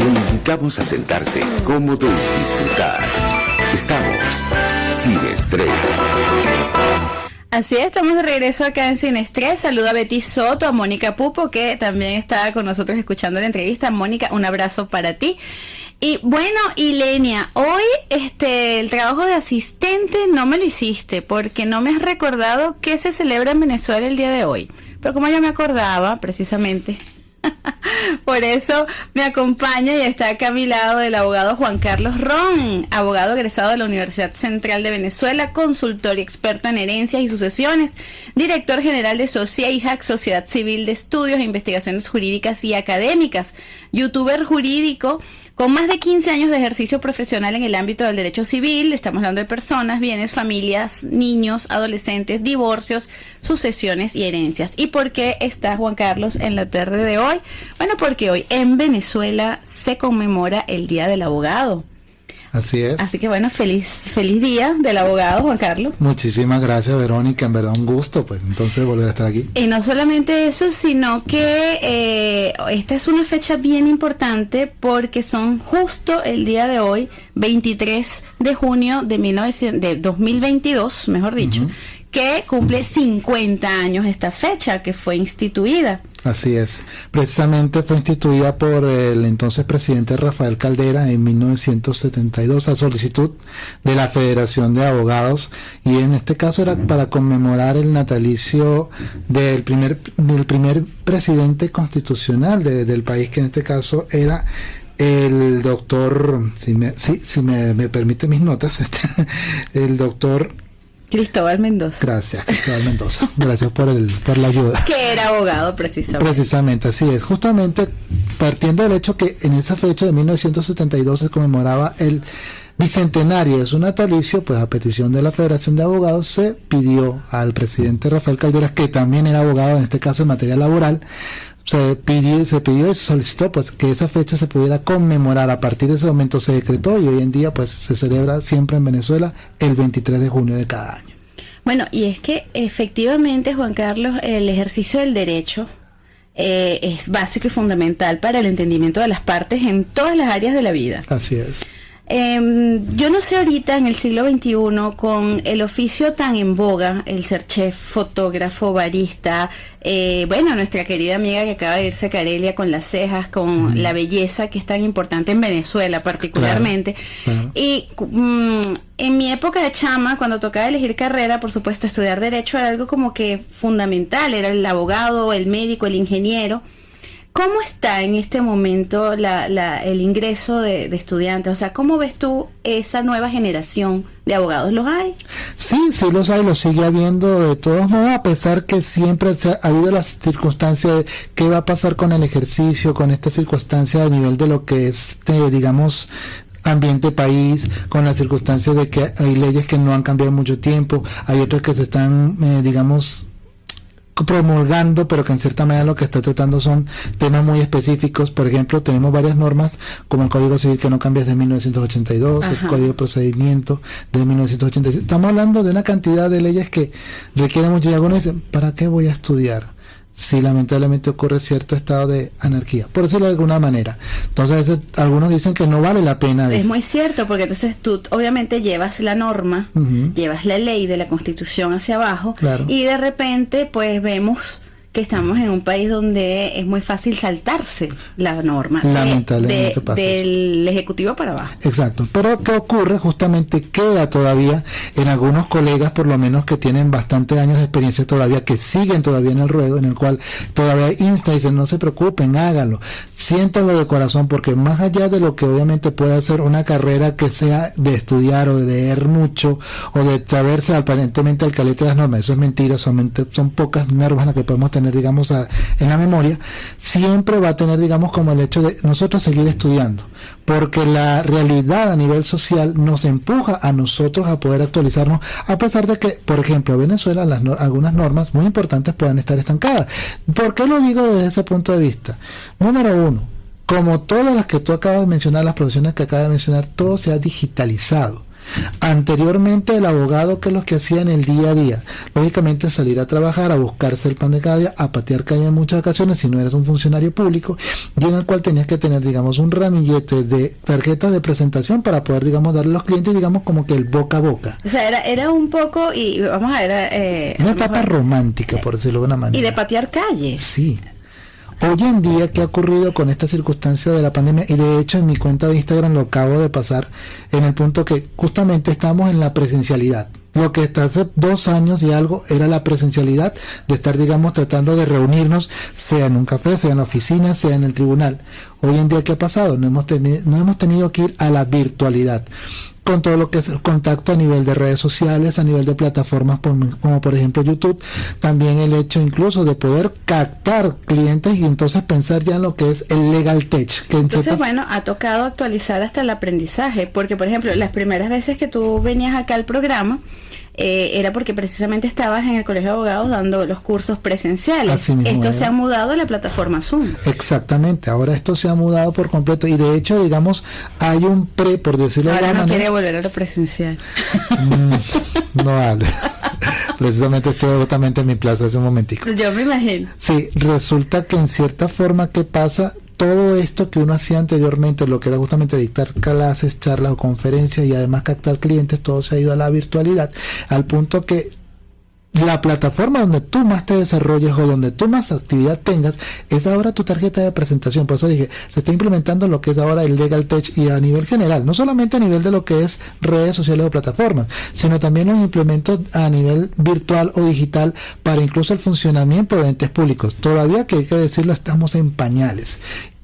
Lo invitamos a sentarse cómodo y disfrutar. Estamos sin estrés. Así es, estamos de regreso acá en Sin Estrés. Saludo a Betty Soto, a Mónica Pupo, que también está con nosotros escuchando la entrevista. Mónica, un abrazo para ti. Y bueno, Ilenia, hoy este el trabajo de asistente no me lo hiciste porque no me has recordado que se celebra en Venezuela el día de hoy. Pero como yo me acordaba, precisamente, por eso me acompaña y está acá a mi lado el abogado Juan Carlos Ron, abogado egresado de la Universidad Central de Venezuela, consultor y experto en herencias y sucesiones, director general de SOCIEIJAC, Sociedad Civil de Estudios e Investigaciones Jurídicas y Académicas, youtuber jurídico con más de 15 años de ejercicio profesional en el ámbito del derecho civil, estamos hablando de personas, bienes, familias, niños, adolescentes, divorcios, sucesiones y herencias. ¿Y por qué está Juan Carlos en la tarde de hoy? Bueno, porque hoy en Venezuela se conmemora el Día del Abogado. Así es. Así que bueno, feliz, feliz día del abogado Juan Carlos. Muchísimas gracias Verónica, en verdad un gusto, pues entonces volver a estar aquí. Y no solamente eso, sino que eh, esta es una fecha bien importante porque son justo el día de hoy, 23 de junio de, 1900, de 2022, mejor dicho, que cumple 50 años esta fecha que fue instituida. Así es. Precisamente fue instituida por el entonces presidente Rafael Caldera en 1972 a solicitud de la Federación de Abogados y en este caso era para conmemorar el natalicio del primer, del primer presidente constitucional del país que en este caso era el doctor, si me, si, me, me permite mis notas, este, el doctor Cristóbal Mendoza. Gracias, Cristóbal Mendoza. Gracias por, el, por la ayuda. Que era abogado precisamente. Precisamente, así es. Justamente partiendo del hecho que en esa fecha de 1972 se conmemoraba el bicentenario de su natalicio, pues a petición de la Federación de Abogados se pidió al presidente Rafael Calderas, que también era abogado en este caso en materia laboral, se pidió, se pidió y se solicitó pues que esa fecha se pudiera conmemorar. A partir de ese momento se decretó y hoy en día pues se celebra siempre en Venezuela el 23 de junio de cada año. Bueno, y es que efectivamente, Juan Carlos, el ejercicio del derecho eh, es básico y fundamental para el entendimiento de las partes en todas las áreas de la vida. Así es. Eh, yo no sé ahorita en el siglo XXI con el oficio tan en boga, el ser chef, fotógrafo, barista, eh, bueno, nuestra querida amiga que acaba de irse a Carelia con las cejas, con la belleza que es tan importante en Venezuela particularmente. Y mm, en mi época de chama, cuando tocaba elegir carrera, por supuesto, estudiar derecho era algo como que fundamental, era el abogado, el médico, el ingeniero. ¿Cómo está en este momento el ingreso de, estudiantes? O sea, ¿cómo ves tú esa nueva generación de abogados? ¿Los hay? Sí, sí los hay, los sigue habiendo de todos modos, a pesar que siempre ha habido las circunstancias de qué va a pasar con el ejercicio, con esta circunstancia a nivel de lo que es, eh, digamos, ambiente país, con las circunstancias de que hay leyes que no han cambiado mucho tiempo, hay otras que se están, eh, digamos, promulgando, pero que en cierta manera lo que está tratando son temas muy específicos. Por ejemplo, tenemos varias normas, como el Código Civil que no cambia desde 1982, el Código de Procedimiento de 1986. Estamos hablando de una cantidad de leyes que requieren mucho. Y algunos dicen, ¿para qué voy a estudiar? Si lamentablemente ocurre cierto estado de anarquía, por decirlo de alguna manera. Entonces, algunos dicen que no vale la pena. Es muy cierto, porque entonces tú obviamente llevas la norma, llevas la ley de la constitución hacia abajo, y de repente pues vemos que estamos en un país donde es muy fácil saltarse la norma Lamentablemente del ejecutivo para abajo. Exacto, pero ¿qué ocurre? Justamente queda todavía en algunos colegas, por lo menos que tienen bastantes años de experiencia todavía, que siguen todavía en el ruedo, en el cual todavía insta y dicen no se preocupen, háganlo, siéntanlo de corazón, porque más allá de lo que obviamente puede ser una carrera que sea de estudiar o de leer mucho o de saberse aparentemente al calete de las normas, eso es mentira, son, son pocas normas las que podemos tener tener, digamos, en la memoria, siempre va a tener, digamos, como el hecho de nosotros seguir estudiando, porque la realidad a nivel social nos empuja a nosotros a poder actualizarnos, a pesar de que, por ejemplo, en Venezuela las algunas normas muy importantes puedan estar estancadas. ¿Por qué lo digo desde ese punto de vista? Número uno, como todas las que tú acabas de mencionar, las profesiones que acabas de mencionar, todo se ha digitalizado. Anteriormente el abogado que es lo que hacía en el día a día, lógicamente salir a trabajar, a buscarse el pan de cada día, a patear calle en muchas ocasiones si no eres un funcionario público, y en el cual tenías que tener, digamos, un ramillete de tarjetas de presentación para poder, digamos, darle a los clientes, digamos, como que el boca a boca. O sea, era, era un poco, y vamos a ver... Eh, una etapa romántica, por decirlo de una manera. Y de patear calles. Sí. Hoy en día, ¿qué ha ocurrido con esta circunstancia de la pandemia? Y de hecho en mi cuenta de Instagram lo acabo de pasar en el punto que justamente estamos en la presencialidad. Lo que hasta hace dos años y algo era la presencialidad de estar, digamos, tratando de reunirnos, sea en un café, sea en la oficina, sea en el tribunal. Hoy en día, ¿qué ha pasado? No hemos, no hemos tenido que ir a la virtualidad con todo lo que es el contacto a nivel de redes sociales, a nivel de plataformas como por ejemplo YouTube, también el hecho incluso de poder captar clientes y entonces pensar ya en lo que es el legal tech. Que entonces, bueno, ha tocado actualizar hasta el aprendizaje, porque por ejemplo, las primeras veces que tú venías acá al programa, eh, era porque precisamente estabas en el Colegio de Abogados dando los cursos presenciales. esto se ha mudado a la plataforma Zoom. Exactamente, ahora esto se ha mudado por completo y de hecho, digamos, hay un pre, por decirlo ahora no quiere volver a lo presencial. Mm, no hables. Precisamente estoy totalmente en mi plaza hace un momentico. Yo me imagino. Sí, resulta que en cierta forma, ¿qué pasa? Todo esto que uno hacía anteriormente, lo que era justamente dictar clases, charlas o conferencias y además captar clientes, todo se ha ido a la virtualidad, al punto que la plataforma donde tú más te desarrolles o donde tú más actividad tengas es ahora tu tarjeta de presentación. Por eso dije, se está implementando lo que es ahora el Legal Tech y a nivel general, no solamente a nivel de lo que es redes sociales o plataformas, sino también los implementos a nivel virtual o digital para incluso el funcionamiento de entes públicos. Todavía que hay que decirlo, estamos en pañales.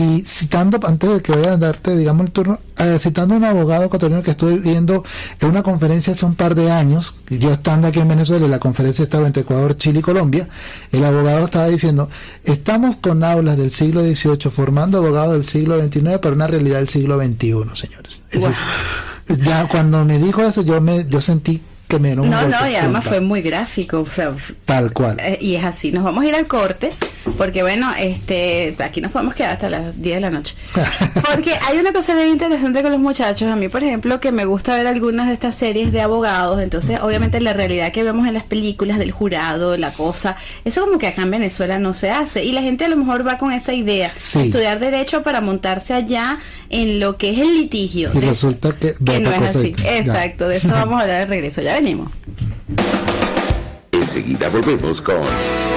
Y citando, antes de que vaya a darte, digamos, el turno, eh, citando a un abogado ecuatoriano que estuve viendo en una conferencia hace un par de años, yo estando aquí en Venezuela, la conferencia estaba entre Ecuador, Chile y Colombia, el abogado estaba diciendo, estamos con aulas del siglo XVIII formando abogados del siglo XXIX para una realidad del siglo XXI, señores. ya cuando me dijo eso, yo me yo sentí que me No, no, y además fue muy gráfico. Tal cual. Eh, y es así. Nos vamos a ir al corte porque bueno, este, aquí nos podemos quedar hasta las 10 de la noche. Porque hay una cosa bien interesante con los muchachos. A mí, por ejemplo, que me gusta ver algunas de estas series de abogados. Entonces, obviamente, la realidad que vemos en las películas del jurado, la cosa, eso como que acá en Venezuela no se hace. Y la gente a lo mejor va con esa idea, estudiar derecho para montarse allá en lo que es el litigio. Y resulta que, no es así. Exacto, de eso vamos a hablar de regreso. Ya venimos. Enseguida volvemos con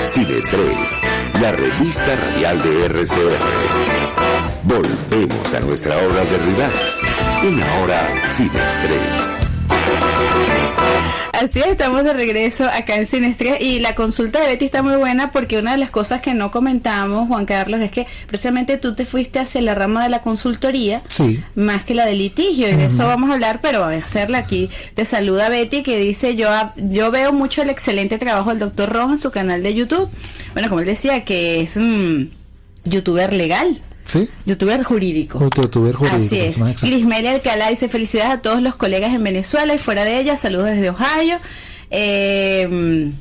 Sin Estrés, la revista radial de RCR. Volvemos a nuestra hora de relax, una hora sin estrés. Así estamos de regreso acá en Sinestría y la consulta de Betty está muy buena porque una de las cosas que no comentamos, Juan Carlos, es que precisamente tú te fuiste hacia la rama de la consultoría más que la del litigio y de eso vamos a hablar, pero a hacerla aquí. Te saluda Betty que dice yo yo veo mucho el excelente trabajo del doctor Rojo en su canal de YouTube. Bueno, como él decía que es un youtuber legal. ¿Sí? Youtuber jurídico. youtuber jurídico. Así es. Grismelia Alcalá dice felicidades a todos los colegas en Venezuela y fuera de ella. Saludos desde Ohio. Eh,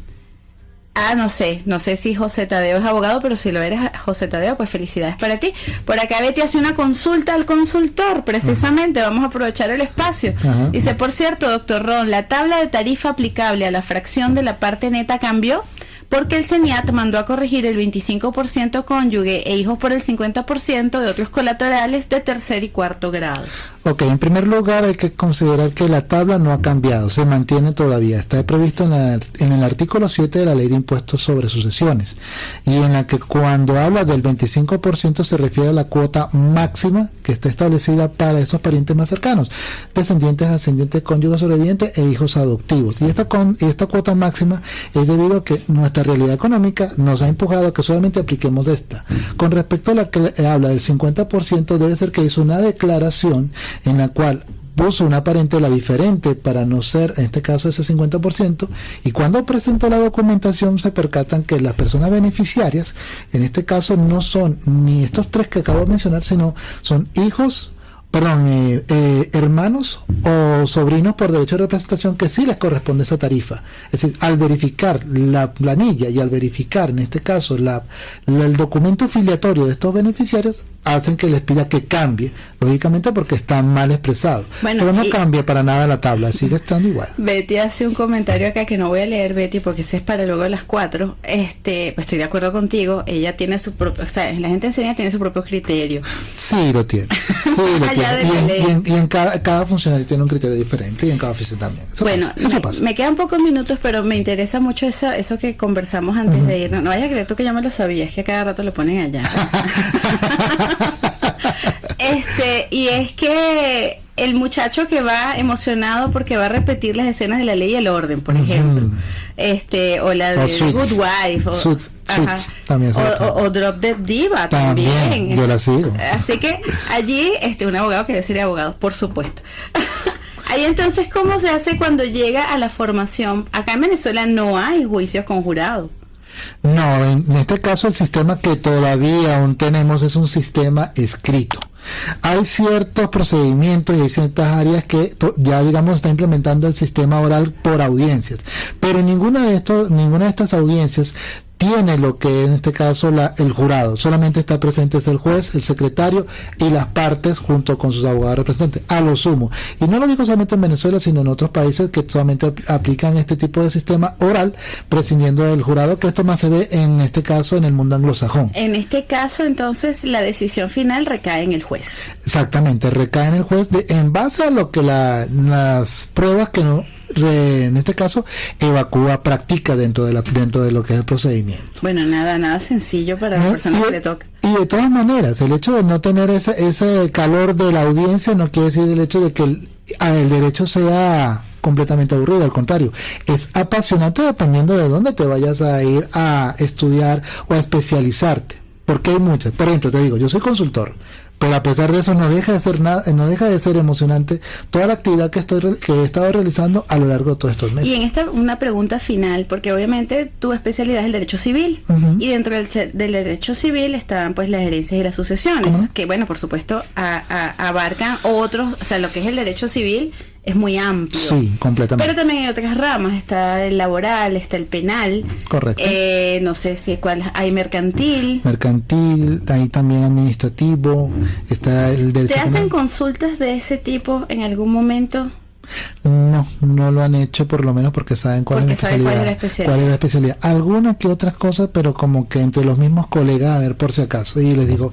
ah, no sé, no sé si José Tadeo es abogado, pero si lo eres José Tadeo, pues felicidades para ti. Por acá Betty hace una consulta al consultor, precisamente, vamos a aprovechar el espacio. Dice, por cierto, doctor Ron, ¿la tabla de tarifa aplicable a la fracción de la parte neta cambió? Porque el CENIAT mandó a corregir el 25% cónyuge e hijos por el 50% de otros colaterales de tercer y cuarto grado. Ok, en primer lugar hay que considerar que la tabla no ha cambiado, se mantiene todavía. Está previsto en, en el artículo 7 de la Ley de Impuestos sobre Sucesiones y en la que cuando habla del 25% se refiere a la cuota máxima que está establecida para esos parientes más cercanos, descendientes, ascendientes, cónyuges sobrevivientes e hijos adoptivos. Y esta, con, esta cuota máxima es debido a que nuestra realidad económica nos ha empujado a que solamente apliquemos esta. Con respecto a la que habla del 50%, debe ser que hizo una declaración en la cual puso una parentela diferente para no ser, en este caso, ese 50%, y cuando presentó la documentación se percatan que las personas beneficiarias, en este caso, no son ni estos tres que acabo de mencionar, sino son hijos, perdón, eh, eh, hermanos o sobrinos por derecho de representación que sí les corresponde esa tarifa. Es decir, al verificar la planilla y al verificar, en este caso, la, el documento filiatorio de estos beneficiarios, hacen que les pida que cambie, lógicamente porque está mal expresado. Bueno, Pero no y- cambia para nada la tabla, sigue estando igual. Betty hace un comentario acá que no voy a leer, Betty, porque ese es para luego de las cuatro. Este, pues estoy de acuerdo contigo. Ella tiene su propio, o sea, la gente enseña tiene su propio criterio. Sí, lo tiene. Sí, Allá. Y en, de y en- y en cada, cada funcionario tiene un criterio diferente y en cada oficina también. Eso bueno, pasa, eso me, pasa. me quedan pocos minutos, pero me interesa mucho eso, eso que conversamos antes de ir. No, vayas a creer tú que yo me lo sabía, es que a cada rato lo ponen allá. este, y es que el muchacho que va emocionado porque va a repetir las escenas de la ley y el orden, por ejemplo. Este, o la de Suits. Good Wife, o, Suits, ajá. Suits, también se o, repite. o- o Drop Dead Diva También, también. yo la sigo. Así que allí, este, un abogado que debe ser abogado, por supuesto. Ahí entonces, ¿cómo se hace cuando llega a la formación? Acá en Venezuela no hay juicios con jurado. No, en este caso el sistema que todavía aún tenemos es un sistema escrito. Hay ciertos procedimientos y hay ciertas áreas que ya digamos está implementando el sistema oral por audiencias, pero ninguna de estos, ninguna de estas audiencias tiene lo que en este caso la, el jurado, solamente está presente es el juez, el secretario y las partes junto con sus abogados representantes, a lo sumo. Y no lo digo solamente en Venezuela, sino en otros países que solamente ap- aplican este tipo de sistema oral, prescindiendo del jurado, que esto más se ve en este caso en el mundo anglosajón. En este caso, entonces, la decisión final recae en el juez. Exactamente, recae en el juez de, en base a lo que la- las pruebas que no, en este caso, evacúa, practica dentro de, la, dentro de lo que es el procedimiento. Bueno, nada, nada sencillo para la persona y, que le toca. y de todas maneras, el hecho de no tener ese, ese calor de la audiencia no quiere decir el hecho de que el, el derecho sea completamente aburrido, al contrario, es apasionante dependiendo de dónde te vayas a ir a estudiar o a especializarte, porque hay muchas. Por ejemplo, te digo, yo soy consultor, pero a pesar de eso no deja de ser nada, no deja de ser emocionante toda la actividad que estoy que he estado realizando a lo largo de todos estos meses. Y en esta una pregunta final, porque obviamente tu especialidad es el derecho civil Ujú. y dentro del, del derecho civil están pues las herencias y las sucesiones, ¿Cómo no? que bueno, por supuesto a- a- abarcan otros, o sea, lo que es el derecho civil es muy amplio. Sí, completamente. Pero también hay otras ramas, está el laboral, está el penal, Correcto. eh, no sé si cuál hay mercantil. mercantil, ahí también administrativo, está el derecho ¿Te hacen consultas de ese tipo en algún momento? No, no lo han hecho por lo menos porque saben cuál, Porque es, cuál es la especialidad. cuál es la especialidad. Algunas que otras cosas, pero como que entre los mismos colegas, a ver por si acaso. Y les digo,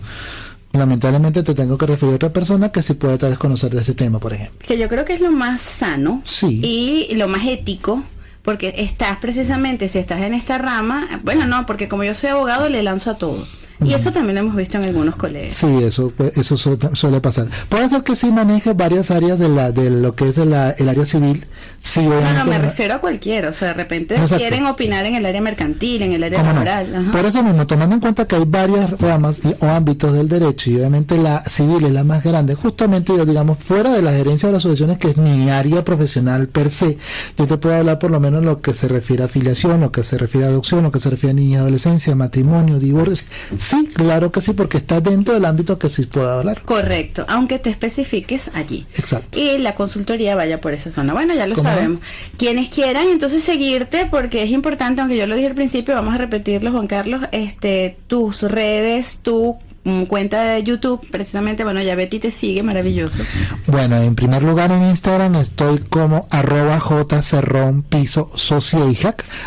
lamentablemente te tengo que referir a otra persona que sí puede tal vez conocer de este tema, por ejemplo. que yo creo que es lo más sano Sí. y lo más ético porque estás precisamente si estás en esta rama bueno no porque como yo soy abogado le lanzo a todo y eso también lo hemos visto en algunos colegios Sí, eso pues, eso su- suele pasar. Puede ser que sí maneje varias áreas de la de lo que es de la- el área civil. Sí, no, no, me no- refiero a cualquiera, o sea, de repente Exacto. quieren opinar en el área mercantil, en el área ¿Cómo no? laboral. ajá. Por eso mismo, tomando en cuenta que hay varias ramas y- o ámbitos del derecho y obviamente la civil es la más grande, justamente yo digamos fuera de la gerencia de las asociaciones que es mi área profesional per se, yo te puedo hablar por lo menos lo que se refiere a afiliación, lo que se refiere a adopción, lo que se refiere a niña y adolescencia, matrimonio, divorcio. Sí, claro que sí, porque está dentro del ámbito que sí puedo hablar. Correcto, aunque te especifiques allí. Exacto. Y la consultoría vaya por esa zona. Bueno, ya lo sabemos. Quienes quieran entonces seguirte, porque es importante, aunque yo lo dije al principio, vamos a repetirlo, Juan Carlos, este, tus redes, tu cuenta de YouTube, precisamente, bueno, ya Betty te sigue, maravilloso. Bueno, en primer lugar en Instagram estoy como arroba jcerrón piso.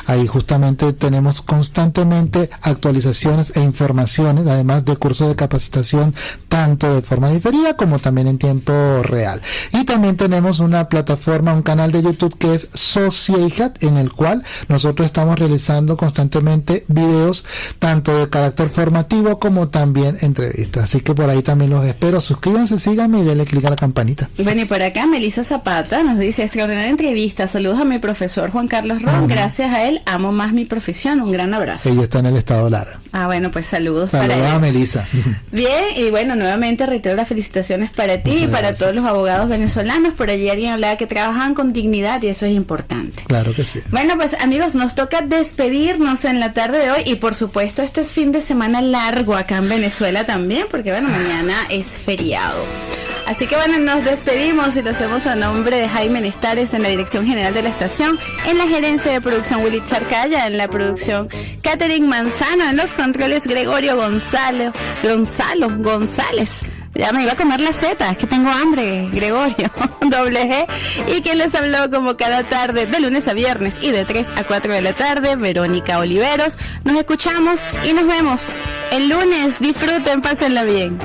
Ahí justamente tenemos constantemente actualizaciones e informaciones, además de cursos de capacitación tanto de forma diferida como también en tiempo real. Y también tenemos una plataforma, un canal de YouTube que es Sociajac, en el cual nosotros estamos realizando constantemente videos tanto de carácter formativo como también entrevistas. Así que por ahí también los espero. Suscríbanse, síganme y denle clic a la campanita. Bueno, y por acá Melissa Zapata nos dice, extraordinaria entrevista, saludos a mi profesor Juan Carlos Ron, gracias a él amo más mi profesión, un gran abrazo. Ella está en el estado Lara. Ah, bueno, pues saludos, Saludos para a él. Melissa. Bien, y bueno, nuevamente reitero las felicitaciones para ti y para gracias. todos los abogados venezolanos. Por allí alguien hablaba que trabajan con dignidad y eso es importante. Claro que sí. Bueno, pues amigos, nos toca despedirnos en la tarde de hoy y por supuesto este es fin de semana largo acá en Venezuela también, porque bueno, mañana es feriado. Así que bueno, nos despedimos y lo hacemos a nombre de Jaime Nestares en la dirección general de la estación, en la gerencia de producción Willy Charcaya, en la producción Catherine Manzano, en los controles Gregorio Gonzalo, Gonzalo González. Ya me iba a comer la Z, es que tengo hambre, Gregorio, doble G. Y quien les habló como cada tarde, de lunes a viernes y de 3 a 4 de la tarde, Verónica Oliveros. Nos escuchamos y nos vemos el lunes. Disfruten, pásenla bien.